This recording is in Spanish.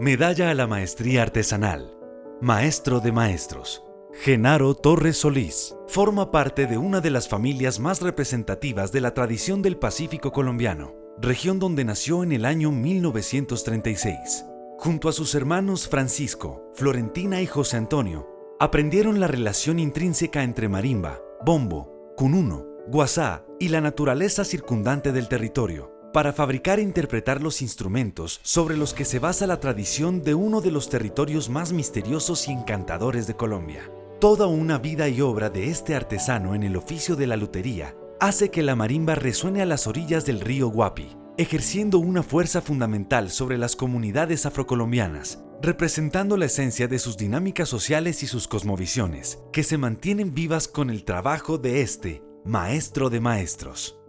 Medalla a la Maestría Artesanal. Maestro de Maestros. Genaro Torres Solís forma parte de una de las familias más representativas de la tradición del Pacífico colombiano, región donde nació en el año 1936. Junto a sus hermanos Francisco, Florentina y José Antonio, aprendieron la relación intrínseca entre marimba, bombo, cununo, guasá y la naturaleza circundante del territorio, para fabricar e interpretar los instrumentos sobre los que se basa la tradición de uno de los territorios más misteriosos y encantadores de Colombia. Toda una vida y obra de este artesano en el oficio de la lutería hace que la marimba resuene a las orillas del río Guapi, ejerciendo una fuerza fundamental sobre las comunidades afrocolombianas, representando la esencia de sus dinámicas sociales y sus cosmovisiones, que se mantienen vivas con el trabajo de este maestro de maestros.